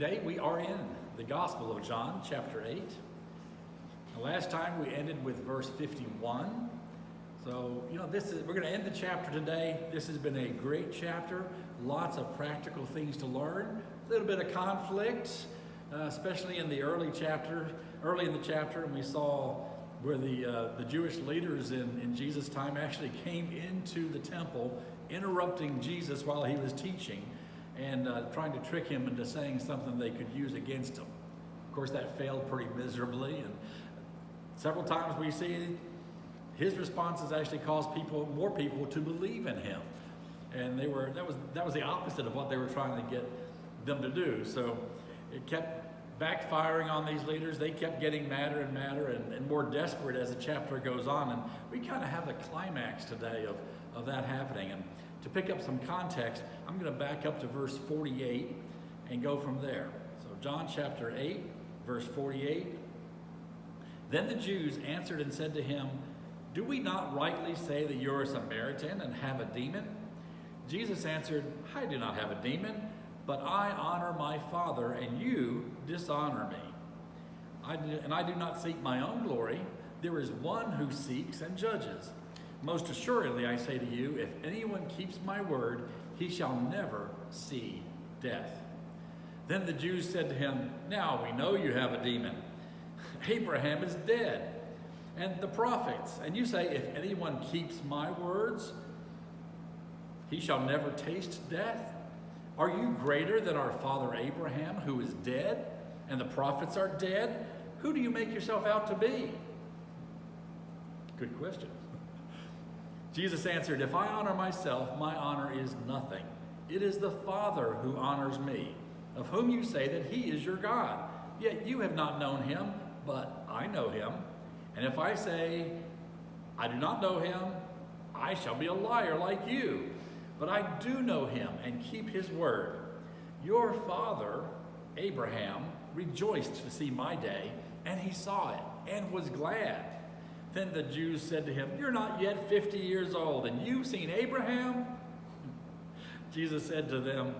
Today we are in the Gospel of John, chapter 8. The last time we ended with verse 51. So, you know, this is we're going to end the chapter today. This has been a great chapter. Lots of practical things to learn. A little bit of conflict, uh, especially in the early chapter, early in the chapter, and we saw where the uh, the Jewish leaders in, in Jesus' time actually came into the temple, interrupting Jesus while he was teaching and uh, trying to trick him into saying something they could use against him. Of course, that failed pretty miserably, and several times we see his responses actually caused people, more people, to believe in him, and they were that was that was the opposite of what they were trying to get them to do. So it kept backfiring on these leaders. They kept getting madder and madder and, and more desperate as the chapter goes on, and we kind of have the climax today of of that happening. And to pick up some context, I'm going to back up to verse 48 and go from there. So, John chapter 8, verse 48. Then the Jews answered and said to him, Do we not rightly say that you're a Samaritan and have a demon? Jesus answered, I do not have a demon, but I honor my Father, and you dishonor me. I do, and I do not seek my own glory. There is one who seeks and judges. Most assuredly, I say to you, if anyone keeps my word, he shall never see death. Then the Jews said to him, Now we know you have a demon. Abraham is dead, and the prophets. And you say, If anyone keeps my words, he shall never taste death. Are you greater than our father Abraham, who is dead, and the prophets are dead? Who do you make yourself out to be? Good question. Jesus answered, If I honor myself, my honor is nothing. It is the Father who honors me, of whom you say that he is your God. Yet you have not known him, but I know him. And if I say, I do not know him, I shall be a liar like you. But I do know him and keep his word. Your father, Abraham, rejoiced to see my day, and he saw it and was glad. Then the Jews said to him, You're not yet 50 years old, and you've seen Abraham? Jesus said to them,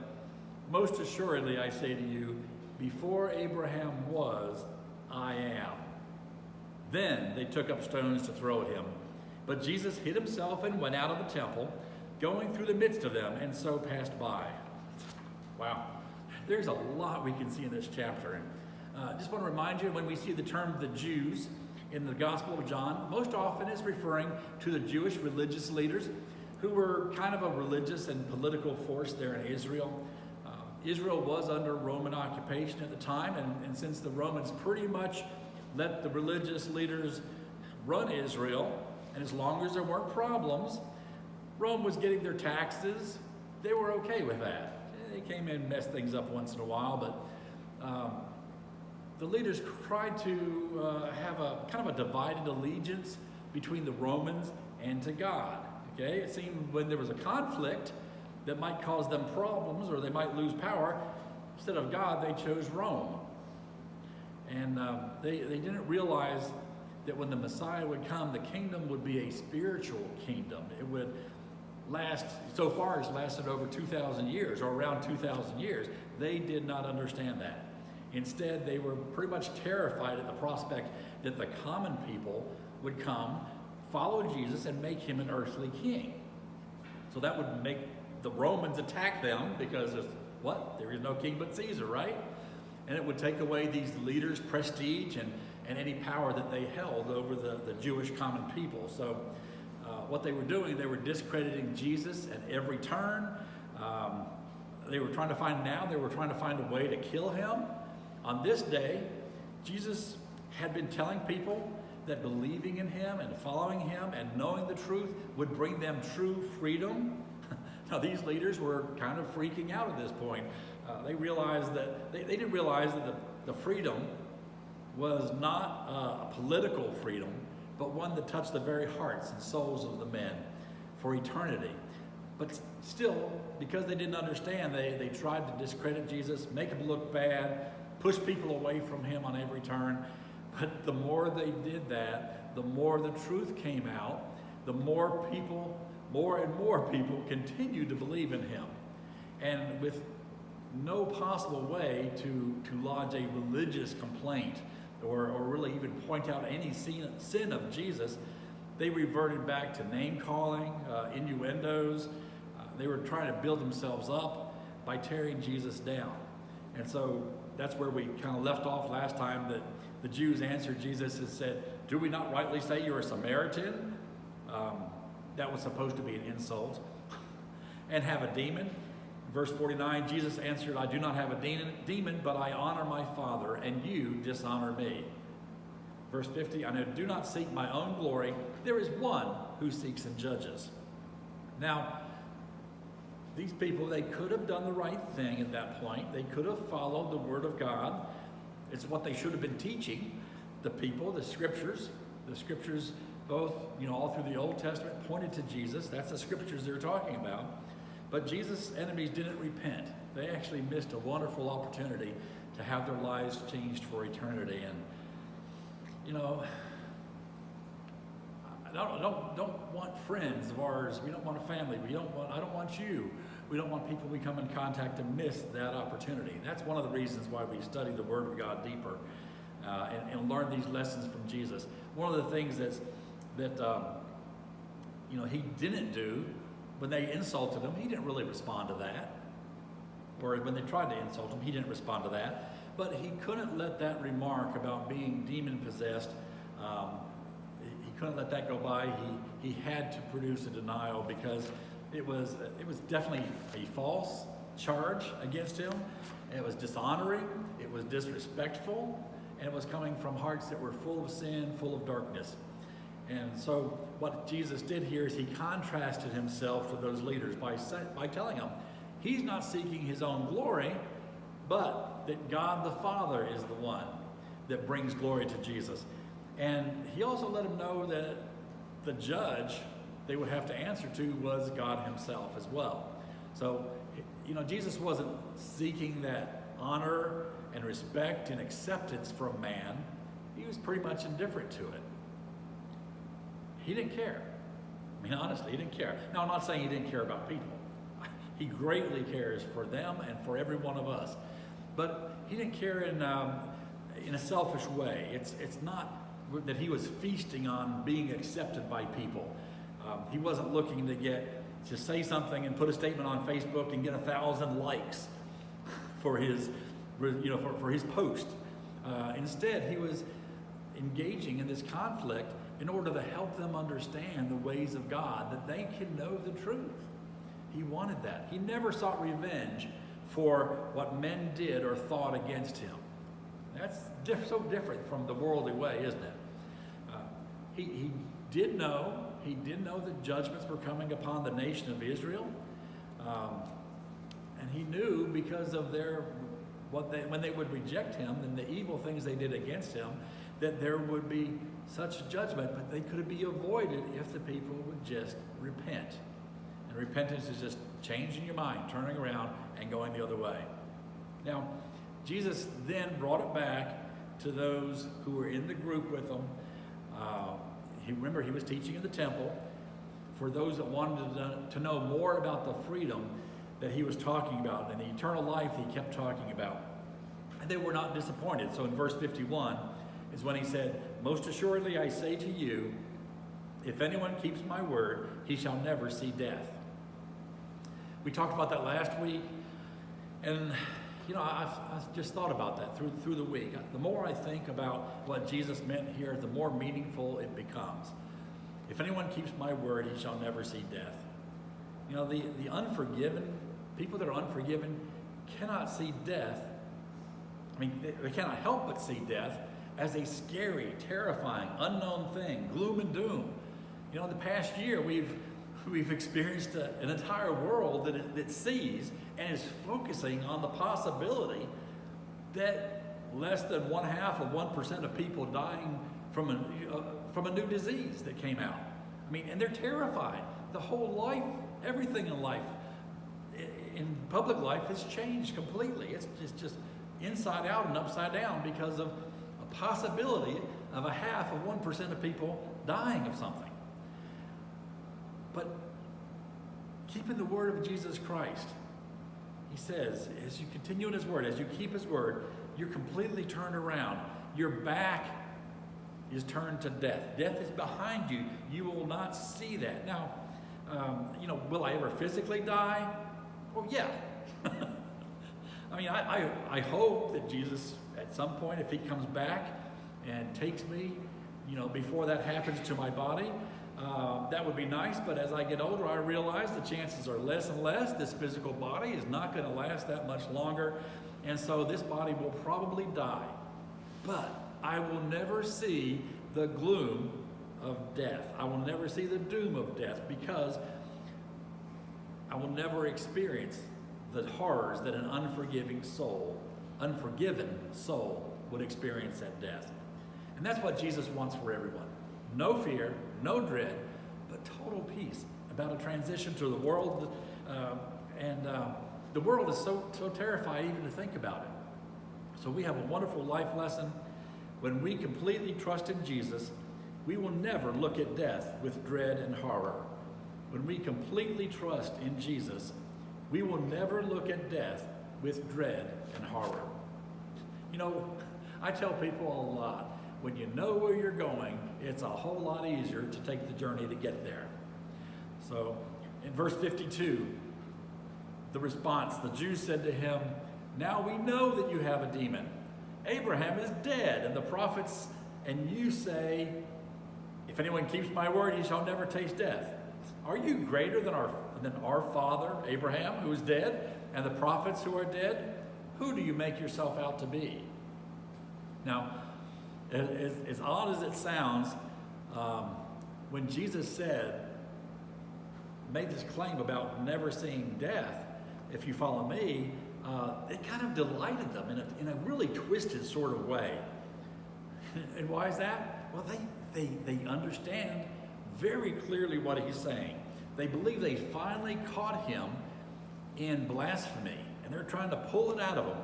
Most assuredly, I say to you, before Abraham was, I am. Then they took up stones to throw at him. But Jesus hid himself and went out of the temple, going through the midst of them, and so passed by. Wow. There's a lot we can see in this chapter. And uh, just want to remind you when we see the term the Jews, in the Gospel of John most often is referring to the Jewish religious leaders who were kind of a religious and political force there in Israel. Uh, Israel was under Roman occupation at the time, and, and since the Romans pretty much let the religious leaders run Israel, and as long as there weren't problems, Rome was getting their taxes. They were okay with that. They came in and messed things up once in a while, but um, the leaders tried to uh, have a kind of a divided allegiance between the Romans and to God. Okay, it seemed when there was a conflict that might cause them problems or they might lose power, instead of God, they chose Rome. And um, they, they didn't realize that when the Messiah would come, the kingdom would be a spiritual kingdom. It would last, so far, it's lasted over 2,000 years or around 2,000 years. They did not understand that. Instead, they were pretty much terrified at the prospect that the common people would come, follow Jesus, and make him an earthly king. So that would make the Romans attack them because of what? There is no king but Caesar, right? And it would take away these leaders' prestige and, and any power that they held over the, the Jewish common people. So uh, what they were doing, they were discrediting Jesus at every turn. Um, they were trying to find now, they were trying to find a way to kill him. On this day, Jesus had been telling people that believing in him and following him and knowing the truth would bring them true freedom. now, these leaders were kind of freaking out at this point. Uh, they realized that, they, they, didn't realize that the, the freedom was not a political freedom, but one that touched the very hearts and souls of the men for eternity. But still, because they didn't understand, they, they tried to discredit Jesus, make him look bad, push people away from him on every turn. But the more they did that, the more the truth came out, the more people, more and more people continued to believe in him. And with no possible way to, to lodge a religious complaint or, or really even point out any sin, sin of Jesus. They reverted back to name calling, uh, innuendos. Uh, they were trying to build themselves up by tearing Jesus down. And so that's where we kind of left off last time that the Jews answered Jesus and said, Do we not rightly say you're a Samaritan? Um, that was supposed to be an insult. and have a demon. Verse 49 Jesus answered, I do not have a demon, but I honor my Father, and you dishonor me. Verse 50 I know do not seek my own glory. There is one who seeks and judges. Now, these people, they could have done the right thing at that point. They could have followed the Word of God. It's what they should have been teaching the people, the scriptures. The scriptures, both, you know, all through the Old Testament pointed to Jesus. That's the scriptures they're talking about. But Jesus' enemies didn't repent. They actually missed a wonderful opportunity to have their lives changed for eternity. And, you know, I don't, don't, don't want friends of ours. We don't want a family. We don't want, I don't want you. We don't want people we come in contact to miss that opportunity. That's one of the reasons why we study the Word of God deeper uh, and, and, learn these lessons from Jesus. One of the things that's, that, um, you know, he didn't do when they insulted him, he didn't really respond to that. Or when they tried to insult him, he didn't respond to that. But he couldn't let that remark about being demon possessed, um, couldn't let that go by. He, he had to produce a denial because it was, it was definitely a false charge against him. It was dishonoring, it was disrespectful, and it was coming from hearts that were full of sin, full of darkness. And so what Jesus did here is he contrasted himself to those leaders by, by telling them he's not seeking his own glory, but that God the Father is the one that brings glory to Jesus. And he also let him know that the judge they would have to answer to was God himself as well. So, you know, Jesus wasn't seeking that honor and respect and acceptance from man. He was pretty much indifferent to it. He didn't care. I mean, honestly, he didn't care. Now, I'm not saying he didn't care about people. He greatly cares for them and for every one of us. But he didn't care in, um, in a selfish way. It's, it's not that he was feasting on being accepted by people. Um, he wasn't looking to get to say something and put a statement on Facebook and get a thousand likes for his, you know, for, for his post. Uh, instead, he was engaging in this conflict in order to help them understand the ways of God, that they can know the truth. He wanted that. He never sought revenge for what men did or thought against him. That's diff so different from the worldly way, isn't it? He, he did know, he did know that judgments were coming upon the nation of Israel. Um, and he knew because of their, what they, when they would reject him and the evil things they did against him, that there would be such judgment, but they could be avoided if the people would just repent. And repentance is just changing your mind, turning around, and going the other way. Now, Jesus then brought it back to those who were in the group with him. Uh, he, remember, he was teaching in the temple. For those that wanted to, to know more about the freedom that he was talking about and the eternal life he kept talking about. And they were not disappointed. So in verse 51, is when he said, Most assuredly I say to you, if anyone keeps my word, he shall never see death. We talked about that last week, and you know, I've, I've, just thought about that through, through the week. The more I think about what Jesus meant here, the more meaningful it becomes. If anyone keeps my word, he shall never see death. You know, the, the unforgiven, people that are unforgiven, cannot see death. I mean, they, they cannot help but see death as a scary, terrifying, unknown thing, gloom and doom. You know, in the past year, we've we've experienced a, an entire world that, that sees and is focusing on the possibility that less than one half of 1% of people dying from a, uh, from a new disease that came out. I mean, and they're terrified. The whole life, everything in life, in public life has changed completely. It's just, just inside out and upside down because of a possibility of a half of 1% of people dying of something. But keeping the word of Jesus Christ, he says, as you continue in his word, as you keep his word, you're completely turned around. Your back is turned to death. Death is behind you. You will not see that. Now, um, you know, will I ever physically die? Well, yeah. I mean, I, I, I hope that Jesus, at some point, if he comes back and takes me, you know, before that happens to my body, uh, that would be nice, but as I get older, I realize the chances are less and less. This physical body is not going to last that much longer, and so this body will probably die. But I will never see the gloom of death. I will never see the doom of death because I will never experience the horrors that an unforgiving soul, unforgiven soul, would experience at death. And that's what Jesus wants for everyone. No fear, no dread, but total peace about a transition to the world. Uh, and uh, the world is so, so terrified even to think about it. So we have a wonderful life lesson. When we completely trust in Jesus, we will never look at death with dread and horror. When we completely trust in Jesus, we will never look at death with dread and horror. You know, I tell people a lot, when you know where you're going, it's a whole lot easier to take the journey to get there. So in verse 52, the response, the Jews said to him, Now we know that you have a demon. Abraham is dead, and the prophets, and you say, If anyone keeps my word, he shall never taste death. Are you greater than our, than our father, Abraham, who is dead, and the prophets who are dead? Who do you make yourself out to be? Now, as, as odd as it sounds, um, when Jesus said, made this claim about never seeing death, if you follow me, uh, it kind of delighted them in a, in a really twisted sort of way. and why is that? Well, they, they, they understand very clearly what he's saying. They believe they finally caught him in blasphemy, and they're trying to pull it out of him.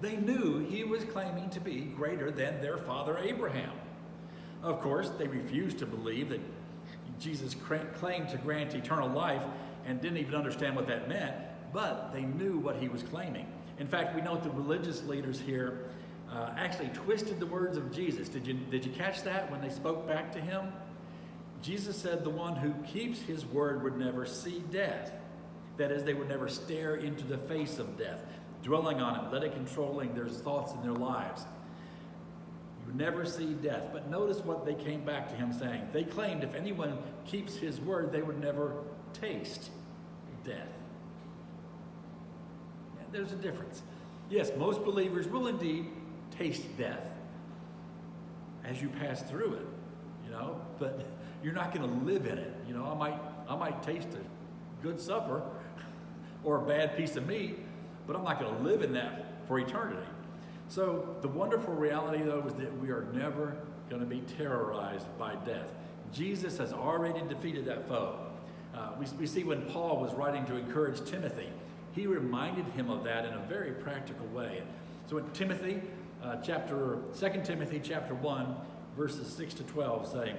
They knew he was claiming to be greater than their father Abraham. Of course, they refused to believe that Jesus claimed to grant eternal life and didn't even understand what that meant, but they knew what he was claiming. In fact, we note the religious leaders here uh, actually twisted the words of Jesus. Did you, did you catch that when they spoke back to him? Jesus said the one who keeps his word would never see death. That is, they would never stare into the face of death, dwelling on it, let it controlling their thoughts in their lives. You never see death. But notice what they came back to him saying. They claimed if anyone keeps his word, they would never taste death. And there's a difference. Yes, most believers will indeed taste death as you pass through it, you know, but you're not going to live in it. You know, I might, I might taste a good supper or a bad piece of meat, but I'm not going to live in that for eternity. So the wonderful reality, though, is that we are never going to be terrorized by death. Jesus has already defeated that foe. Uh, we, we see when Paul was writing to encourage Timothy, he reminded him of that in a very practical way. So in Timothy, uh, chapter 2 Timothy chapter 1, verses 6 to 12 say,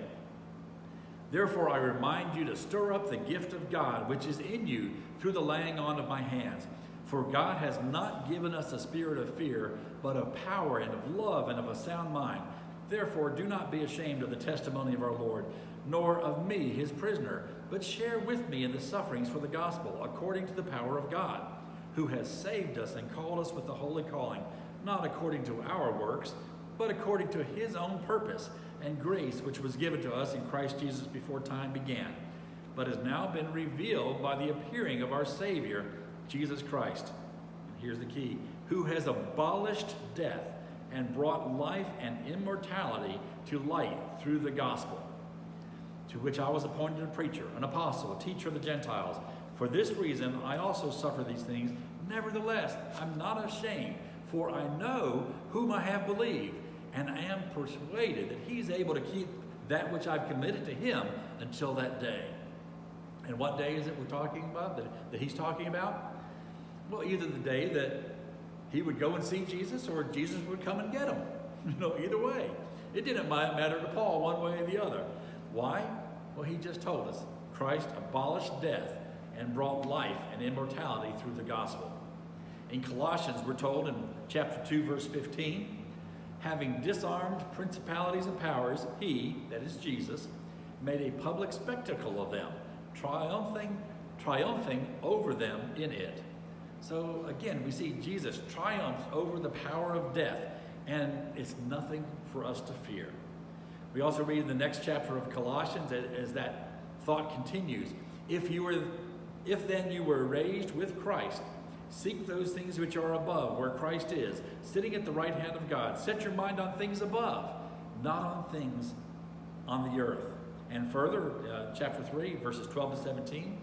Therefore I remind you to stir up the gift of God which is in you through the laying on of my hands. For God has not given us a spirit of fear, but of power and of love and of a sound mind. Therefore do not be ashamed of the testimony of our Lord, nor of me, his prisoner, but share with me in the sufferings for the gospel, according to the power of God, who has saved us and called us with the holy calling, not according to our works, but according to his own purpose and grace which was given to us in Christ Jesus before time began, but has now been revealed by the appearing of our Savior, Jesus Christ. And here's the key who has abolished death and brought life and immortality to light through the gospel, to which I was appointed a preacher, an apostle, a teacher of the Gentiles. For this reason I also suffer these things. Nevertheless, I'm not ashamed, for I know whom I have believed and I am persuaded that he's able to keep that which I've committed to him until that day. And what day is it we're talking about, that, that he's talking about? Well, either the day that he would go and see Jesus or Jesus would come and get him. You know, either way. It didn't matter to Paul one way or the other. Why? Well, he just told us Christ abolished death and brought life and immortality through the gospel. In Colossians, we're told in chapter 2, verse 15, having disarmed principalities and powers, he, that is Jesus, made a public spectacle of them, triumphing, triumphing over them in it. So again, we see Jesus triumph over the power of death, and it's nothing for us to fear. We also read in the next chapter of Colossians as that thought continues. If you were if then you were raised with Christ, seek those things which are above, where Christ is, sitting at the right hand of God. Set your mind on things above, not on things on the earth. And further, uh, chapter 3, verses 12 to 17.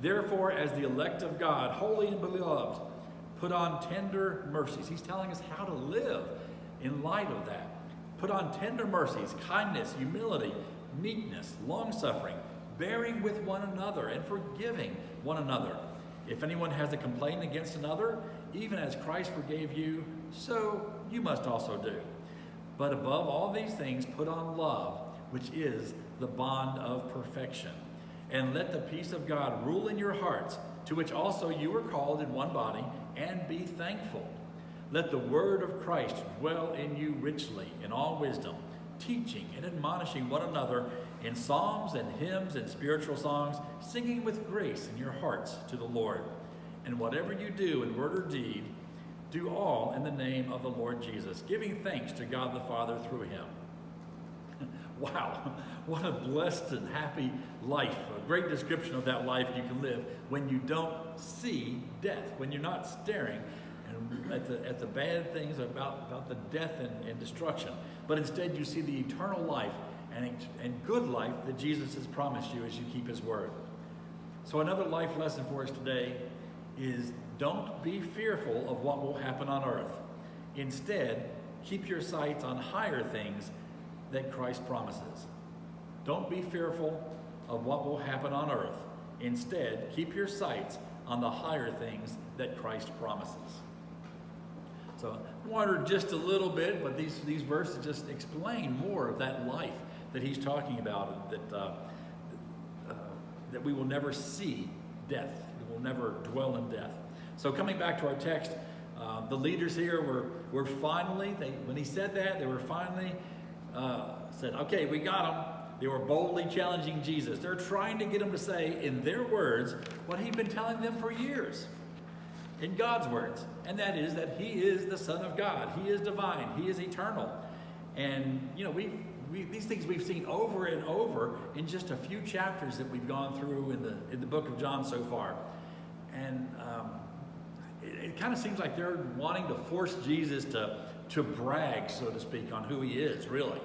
Therefore, as the elect of God, holy and beloved, put on tender mercies. He's telling us how to live in light of that. Put on tender mercies, kindness, humility, meekness, long suffering, bearing with one another, and forgiving one another. If anyone has a complaint against another, even as Christ forgave you, so you must also do. But above all these things, put on love, which is the bond of perfection. And let the peace of God rule in your hearts, to which also you were called in one body, and be thankful. Let the word of Christ dwell in you richly in all wisdom, teaching and admonishing one another in psalms and hymns and spiritual songs, singing with grace in your hearts to the Lord. And whatever you do in word or deed, do all in the name of the Lord Jesus, giving thanks to God the Father through him. Wow, what a blessed and happy life. A great description of that life you can live when you don't see death, when you're not staring at the, at the bad things about, about the death and, and destruction, but instead you see the eternal life and, and good life that Jesus has promised you as you keep his word. So another life lesson for us today is don't be fearful of what will happen on earth. Instead, keep your sights on higher things that Christ promises. Don't be fearful of what will happen on earth. Instead, keep your sights on the higher things that Christ promises. So wandered just a little bit, but these, these verses just explain more of that life that he's talking about, that, uh, uh, that we will never see death. We will never dwell in death. So coming back to our text, uh, the leaders here were, were finally, they, when he said that, they were finally uh, said, okay, we got them. They were boldly challenging Jesus. They're trying to get him to say, in their words, what he'd been telling them for years. In God's words. And that is that he is the Son of God. He is divine. He is eternal. And, you know, we we, these things we've seen over and over in just a few chapters that we've gone through in the, in the book of John so far. And um, it, it kind of seems like they're wanting to force Jesus to, to brag, so to speak, on who he is, really.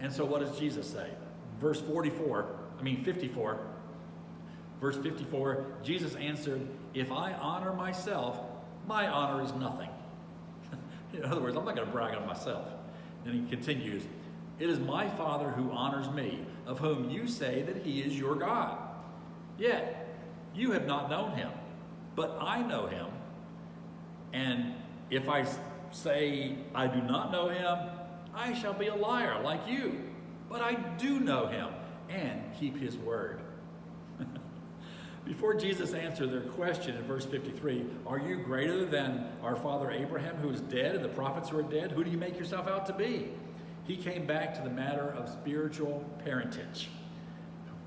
And so what does Jesus say? Verse 44, I mean 54, verse 54, Jesus answered, If I honor myself, my honor is nothing. in other words, I'm not going to brag on myself. And he continues, it is my Father who honors me, of whom you say that he is your God. Yet you have not known him, but I know him. And if I say I do not know him, I shall be a liar like you. But I do know him and keep his word. Before Jesus answered their question in verse 53, Are you greater than our father Abraham, who is dead, and the prophets who are dead? Who do you make yourself out to be? he came back to the matter of spiritual parentage.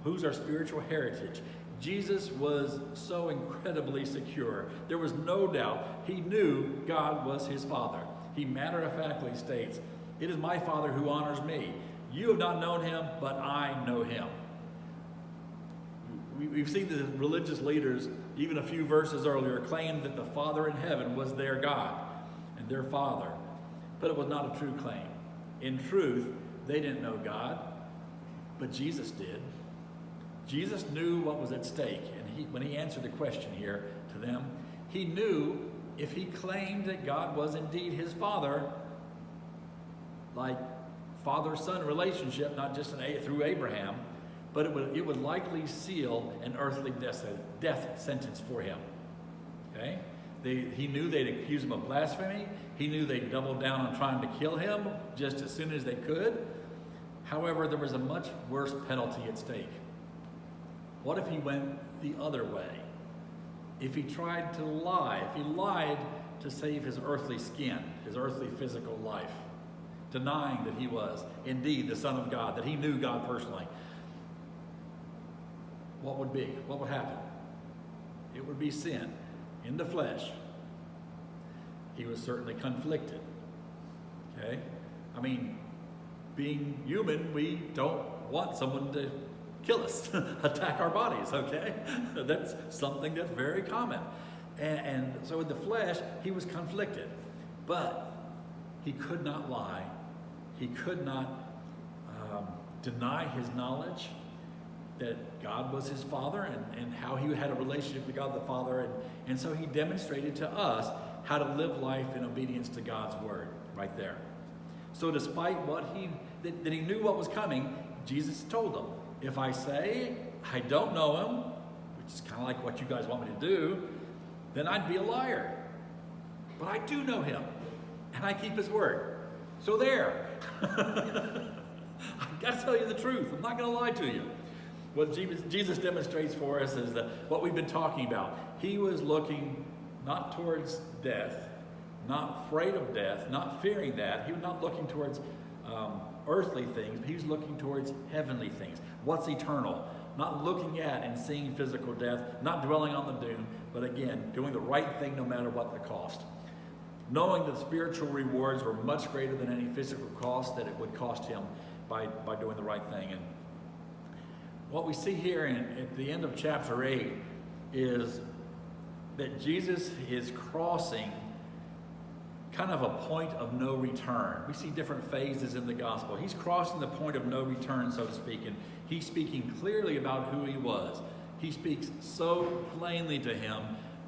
Who's our spiritual heritage? Jesus was so incredibly secure. There was no doubt. He knew God was his Father. He matter of factly states, It is my Father who honors me. You have not known him, but I know him. We've seen the religious leaders, even a few verses earlier, claim that the Father in heaven was their God and their Father. But it was not a true claim. In truth, they didn't know God, but Jesus did. Jesus knew what was at stake, and he, when he answered the question here to them, he knew if he claimed that God was indeed his father, like father-son relationship, not just an, through Abraham, but it would, it would likely seal an earthly death, death sentence for him. Okay? They, he knew they'd accuse him of blasphemy. He knew they'd double down on trying to kill him just as soon as they could. However, there was a much worse penalty at stake. What if he went the other way? if he tried to lie, if he lied to save his earthly skin, his earthly physical life, denying that he was indeed the Son of God, that he knew God personally, what would be? What would happen? It would be sin in the flesh. He was certainly conflicted. Okay? I mean, being human, we don't want someone to kill us, attack our bodies, okay? that's something that's very common. And, and, so in the flesh, he was conflicted. But he could not lie. He could not um, deny his knowledge that God was his father and, and how he had a relationship with God the Father. And, and so he demonstrated to us how to live life in obedience to God's word right there. So despite what he, that, that he knew what was coming, Jesus told them, if I say I don't know him, which is kind of like what you guys want me to do, then I'd be a liar. But I do know him, and I keep his word. So there. I've got to tell you the truth. I'm not going to lie to you. What Jesus demonstrates for us is that what we've been talking about. He was looking not towards death, not afraid of death, not fearing that. He was not looking towards um, earthly things, but he was looking towards heavenly things. What's eternal? Not looking at and seeing physical death, not dwelling on the doom, but again, doing the right thing no matter what the cost. Knowing that the spiritual rewards were much greater than any physical cost that it would cost him by, by doing the right thing. And what we see here in, at the end of chapter 8 is that Jesus is crossing kind of a point of no return. We see different phases in the gospel. He's crossing the point of no return, so to speak, and he's speaking clearly about who he was. He speaks so plainly to him,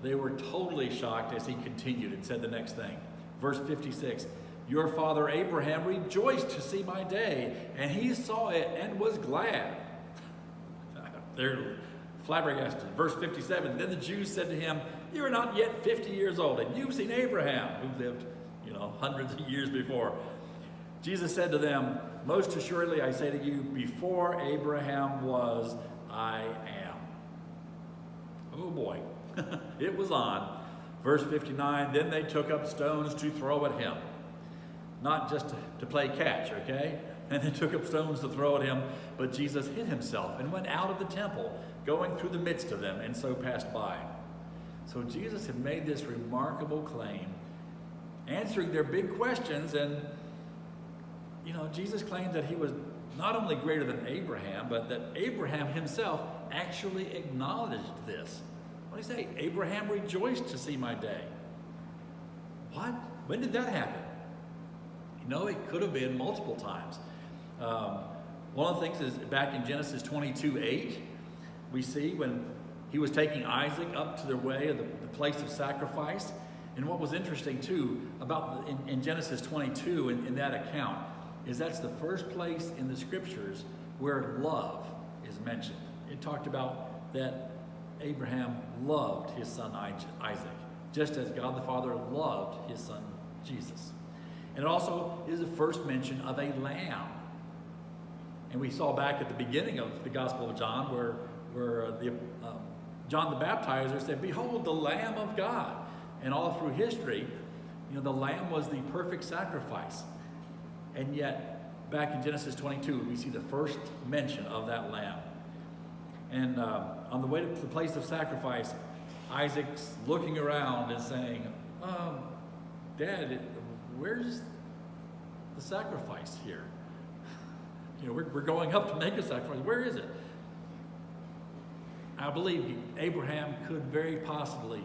they were totally shocked as he continued and said the next thing. Verse 56 Your father Abraham rejoiced to see my day, and he saw it and was glad. They're flabbergasted. Verse 57 Then the Jews said to him, You are not yet 50 years old, and you've seen Abraham, who lived you know, hundreds of years before. Jesus said to them, Most assuredly I say to you, before Abraham was, I am. Oh boy, it was on. Verse 59 Then they took up stones to throw at him. Not just to, to play catch, okay? And they took up stones to throw at him, but Jesus hid himself and went out of the temple, going through the midst of them, and so passed by. So Jesus had made this remarkable claim answering their big questions. And, you know, Jesus claimed that he was not only greater than Abraham, but that Abraham himself actually acknowledged this. What did he say? Abraham rejoiced to see my day. What? When did that happen? You know, it could have been multiple times. Um, one of the things is back in Genesis 22 8, we see when he was taking Isaac up to the way of the, the place of sacrifice, and what was interesting too about in, in Genesis 22 in, in that account is that's the first place in the scriptures where love is mentioned. It talked about that Abraham loved his son Isaac, just as God the Father loved his son Jesus. And it also is the first mention of a lamb. And we saw back at the beginning of the Gospel of John where, where uh, the, um, John the Baptizer said, Behold, the Lamb of God and all through history, you know, the lamb was the perfect sacrifice. And yet, back in Genesis 22, we see the first mention of that lamb. And uh, on the way to the place of sacrifice, Isaac's looking around and saying, um, Dad, where's the sacrifice here? You know, we're, we're going up to make a sacrifice. Where is it? I believe Abraham could very possibly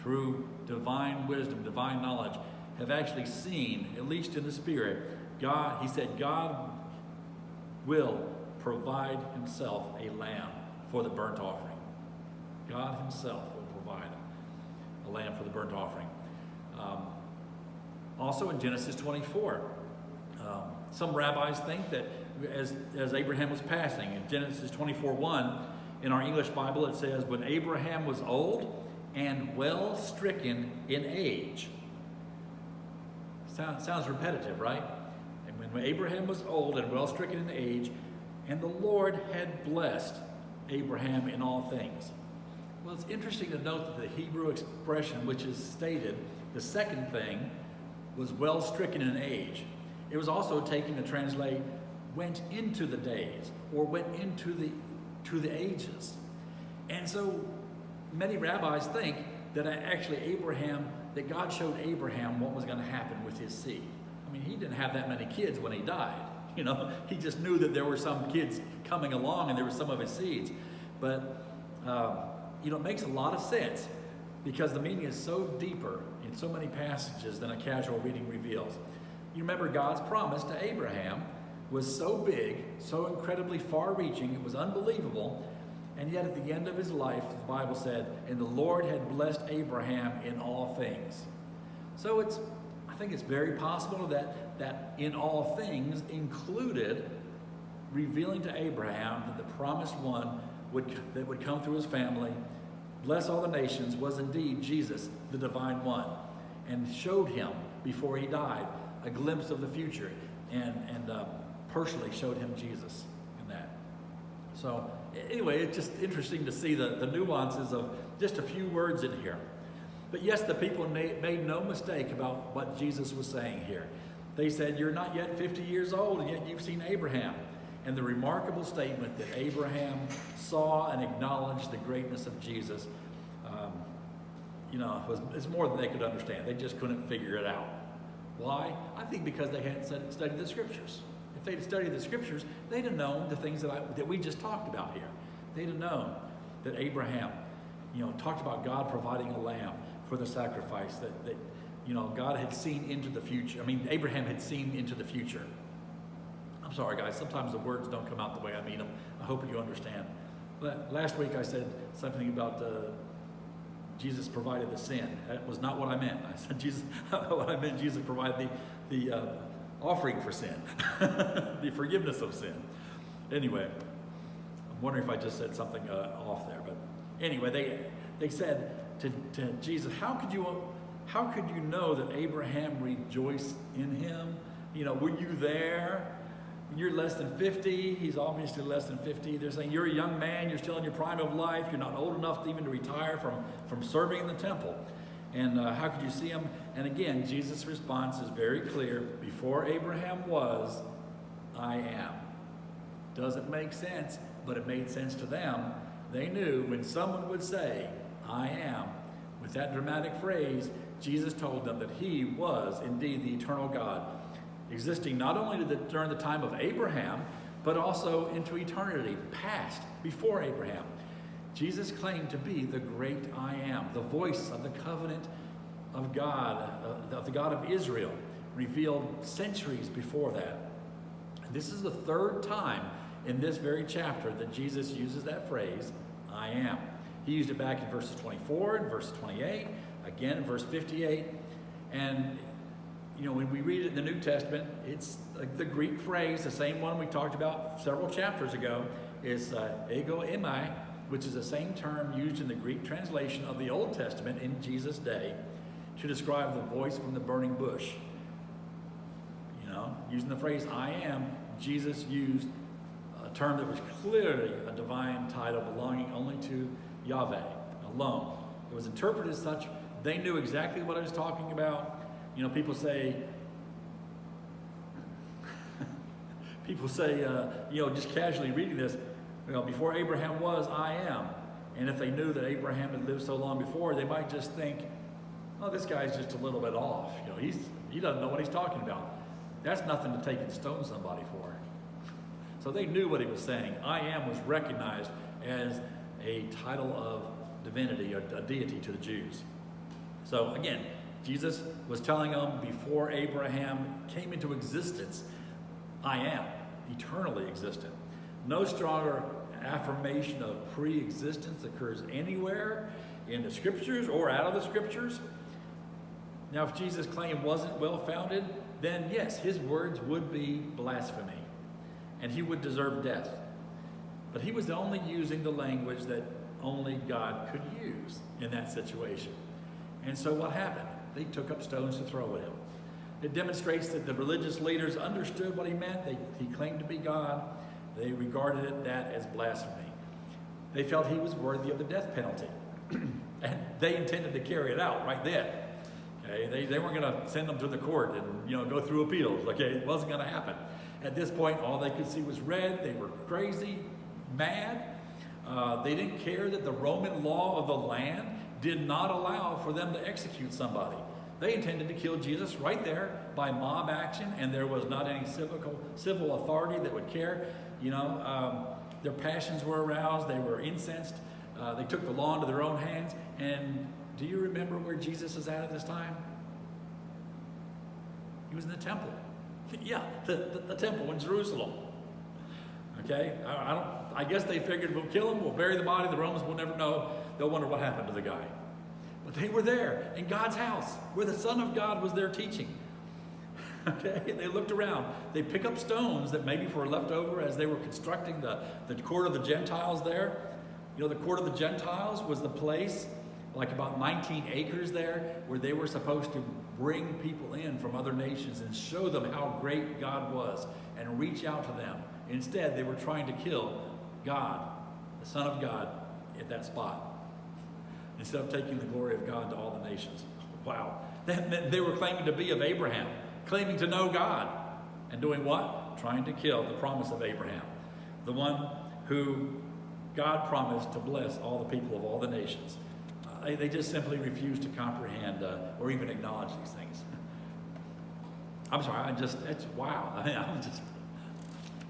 through divine wisdom, divine knowledge, have actually seen, at least in the spirit, God, he said, God will provide himself a lamb for the burnt offering. God himself will provide a lamb for the burnt offering. Um, also in Genesis 24, um, some rabbis think that as, as Abraham was passing, in Genesis 24 1, in our English Bible, it says, When Abraham was old, and well stricken in age. Sound, sounds repetitive, right? And when Abraham was old and well stricken in age, and the Lord had blessed Abraham in all things. Well, it's interesting to note that the Hebrew expression, which is stated, the second thing, was well stricken in age. It was also taken to translate went into the days or went into the to the ages. And so many rabbis think that actually Abraham, that God showed Abraham what was going to happen with his seed. I mean, he didn't have that many kids when he died. You know, he just knew that there were some kids coming along and there were some of his seeds. But, um, you know, it makes a lot of sense because the meaning is so deeper in so many passages than a casual reading reveals. You remember God's promise to Abraham was so big, so incredibly far reaching, it was unbelievable. And yet at the end of his life, the Bible said, and the Lord had blessed Abraham in all things. So it's, I think it's very possible that that in all things included revealing to Abraham that the promised one would, that would come through his family, bless all the nations, was indeed Jesus, the divine one, and showed him before he died a glimpse of the future and, and uh, personally showed him Jesus in that. So anyway, it's just interesting to see the, the nuances of just a few words in here. But yes, the people made no mistake about what Jesus was saying here. They said, You're not yet 50 years old, and yet you've seen Abraham. And the remarkable statement that Abraham saw and acknowledged the greatness of Jesus, um, you know, was, it's more than they could understand. They just couldn't figure it out. Why? I think because they hadn't studied the scriptures. If they'd studied the scriptures, they'd have known the things that, I, that we just talked about here. They'd have known that Abraham, you know, talked about God providing a lamb for the sacrifice, that, that you know, God had seen into the future. I mean, Abraham had seen into the future. I'm sorry, guys. Sometimes the words don't come out the way I mean them. I hope you understand. But last week I said something about uh, Jesus provided the sin. That was not what I meant. I said Jesus. what I meant, Jesus provided the the uh, offering for sin, the forgiveness of sin. Anyway, I'm wondering if I just said something uh, off there. But anyway, they they said to, to Jesus, "How could you how could you know that Abraham rejoiced in him? You know, were you there? You're less than 50. He's obviously less than 50. They're saying you're a young man. You're still in your prime of life. You're not old enough to even to retire from, from serving in the temple. And uh, how could you see him? And again, Jesus' response is very clear. Before Abraham was, I am. Doesn't make sense, but it made sense to them. They knew when someone would say, I am, with that dramatic phrase, Jesus told them that he was indeed the eternal God, existing not only the, during the time of Abraham, but also into eternity, past, before Abraham. Jesus claimed to be the great I am, the voice of the covenant of God, uh, of the God of Israel, revealed centuries before that. This is the third time in this very chapter that Jesus uses that phrase, I am. He used it back in verses 24 and verse 28, again in verse 58. And, you know, when we read it in the New Testament, it's like the Greek phrase, the same one we talked about several chapters ago, is uh, ego eimi, which is the same term used in the Greek translation of the Old Testament in Jesus' day to describe the voice from the burning bush. You know, using the phrase I am, Jesus used a term that was clearly a divine title belonging only to Yahweh alone. It was interpreted as such they knew exactly what I was talking about. You know, people say, people say, uh, you know, just casually reading this, you know, before Abraham was, I am. And if they knew that Abraham had lived so long before, they might just think, oh, this guy's just a little bit off. You know, he's, he doesn't know what he's talking about. That's nothing to take and stone somebody for. So they knew what he was saying. I am was recognized as a title of divinity, a, a deity to the Jews. So again, Jesus was telling them before Abraham came into existence, I am eternally existent. No stronger affirmation of pre existence occurs anywhere in the scriptures or out of the scriptures. Now, if Jesus' claim wasn't well founded, then yes, his words would be blasphemy and he would deserve death. But he was only using the language that only God could use in that situation. And so what happened? They took up stones to throw at him. It demonstrates that the religious leaders understood what he meant. They, he claimed to be God. They regarded it, that as blasphemy. They felt he was worthy of the death penalty. and they intended to carry it out right then. Okay, they, they weren't going to send them to the court and you know go through appeals. Okay, it wasn't going to happen. At this point, all they could see was red. They were crazy, mad. Uh, they didn't care that the Roman law of the land did not allow for them to execute somebody. They intended to kill Jesus right there by mob action, and there was not any civil, civil authority that would care. You know, um, their passions were aroused, they were incensed, uh, they took the law into their own hands. And do you remember where Jesus is at at this time? He was in the temple. yeah, the, the, the, temple in Jerusalem. Okay, I, I, don't. I guess they figured we'll kill him, we'll bury the body. The Romans will never know. They'll wonder what happened to the guy. But they were there in God's house, where the Son of God was there teaching. Okay, they looked around. They pick up stones that maybe were left over as they were constructing the, the court of the Gentiles there. You know, the court of the Gentiles was the place, like about 19 acres there, where they were supposed to bring people in from other nations and show them how great God was and reach out to them. Instead, they were trying to kill God, the Son of God, at that spot, instead of taking the glory of God to all the nations. Wow. They, they were claiming to be of Abraham claiming to know God. And doing what? Trying to kill the promise of Abraham, the one who God promised to bless all the people of all the nations. Uh, they, they, just simply refuse to comprehend uh, or even acknowledge these things. I'm sorry, I just, it's wow. I mean, I'm just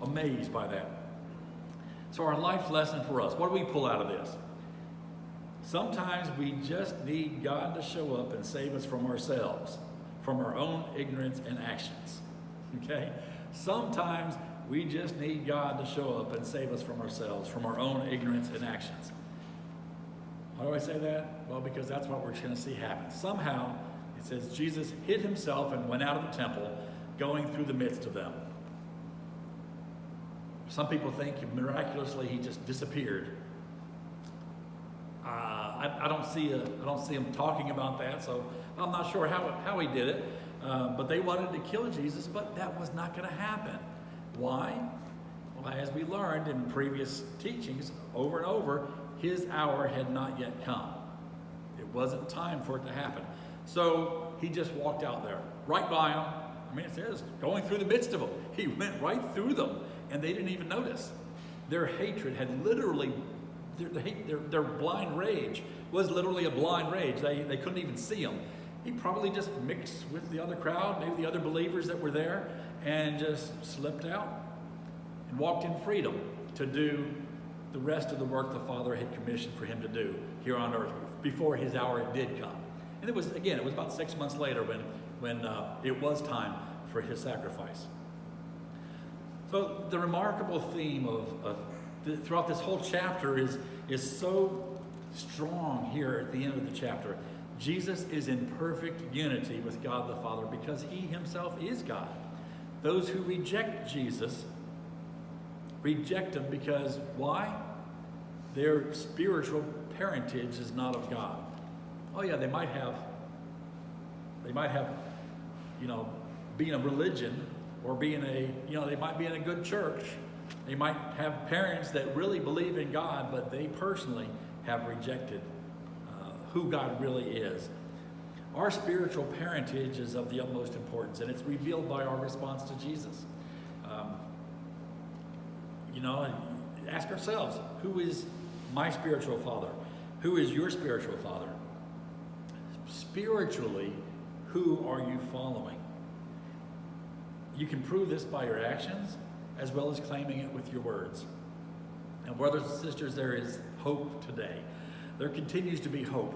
amazed by that. So, our life lesson for us, what do we pull out of this? Sometimes we just need God to show up and save us from ourselves from our own ignorance and actions. Okay? Sometimes we just need God to show up and save us from ourselves, from our own ignorance and actions. Why do I say that? Well, because that's what we're going to see happen. Somehow, it says Jesus hid himself and went out of the temple, going through the midst of them. Some people think miraculously he just disappeared. Uh, I, I, don't see a, I don't see him talking about that, so I'm not sure how, how he did it, uh, but they wanted to kill Jesus, but that was not going to happen. Why? Well, as we learned in previous teachings over and over, his hour had not yet come. It wasn't time for it to happen. So he just walked out there, right by them. I mean, it says going through the midst of them. He went right through them, and they didn't even notice. Their hatred had literally, their, their, their blind rage was literally a blind rage. They, they couldn't even see him he probably just mixed with the other crowd, maybe the other believers that were there, and just slipped out and walked in freedom to do the rest of the work the Father had commissioned for him to do here on earth before his hour did come. And it was, again, it was about six months later when, when uh, it was time for his sacrifice. So the remarkable theme of, of the, throughout this whole chapter is, is so strong here at the end of the chapter Jesus is in perfect unity with God the Father because he himself is God. Those who reject Jesus reject him because why? Their spiritual parentage is not of God. Oh yeah, they might have they might have you know being a religion or being a you know they might be in a good church. They might have parents that really believe in God, but they personally have rejected who God really is. Our spiritual parentage is of the utmost importance, and it's revealed by our response to Jesus. Um, you know, ask ourselves who is my spiritual father? Who is your spiritual father? Spiritually, who are you following? You can prove this by your actions as well as claiming it with your words. And, brothers and sisters, there is hope today. There continues to be hope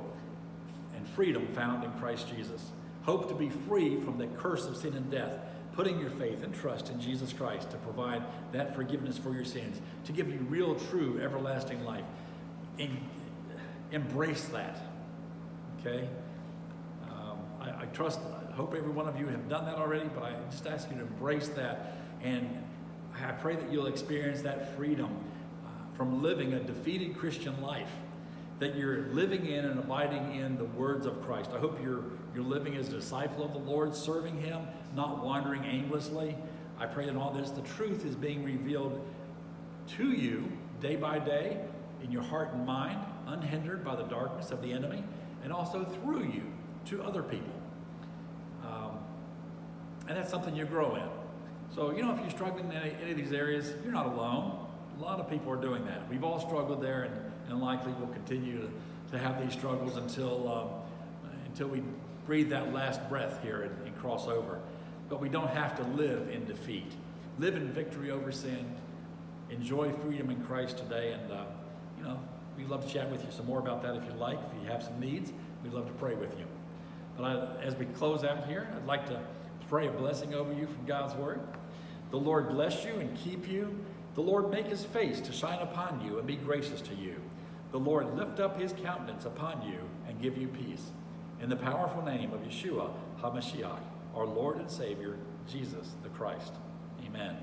and freedom found in Christ Jesus. Hope to be free from the curse of sin and death, putting your faith and trust in Jesus Christ to provide that forgiveness for your sins, to give you real, true, everlasting life. And embrace that. Okay? Um, I, I trust, hope every one of you have done that already, but I just ask you to embrace that. And I pray that you'll experience that freedom uh, from living a defeated Christian life that you're living in and abiding in the words of Christ. I hope you're, you're living as a disciple of the Lord, serving Him, not wandering aimlessly. I pray in all this the truth is being revealed to you day by day in your heart and mind unhindered by the darkness of the enemy, and also through you to other people. And that's something you grow in. So, you know, if you're struggling in any, any of these areas, you're not alone. A lot of people are doing that. We've all struggled there, and, and likely will continue to, to have these struggles until, um, until we breathe that last breath here and, and cross over. But we don't have to live in defeat. Live in victory over sin. Enjoy freedom in Christ today. And, uh, you know, we'd love to chat with you some more about that if you'd like. If you have some needs, we'd love to pray with you. But I, as we close out here, I'd like to pray a blessing over you from God's Word. The Lord bless you and keep you. The Lord make his face to shine upon you and be gracious to you. The Lord lift up his countenance upon you and give you peace. In the powerful name of Yeshua HaMashiach, our Lord and Savior, Jesus the Christ. Amen.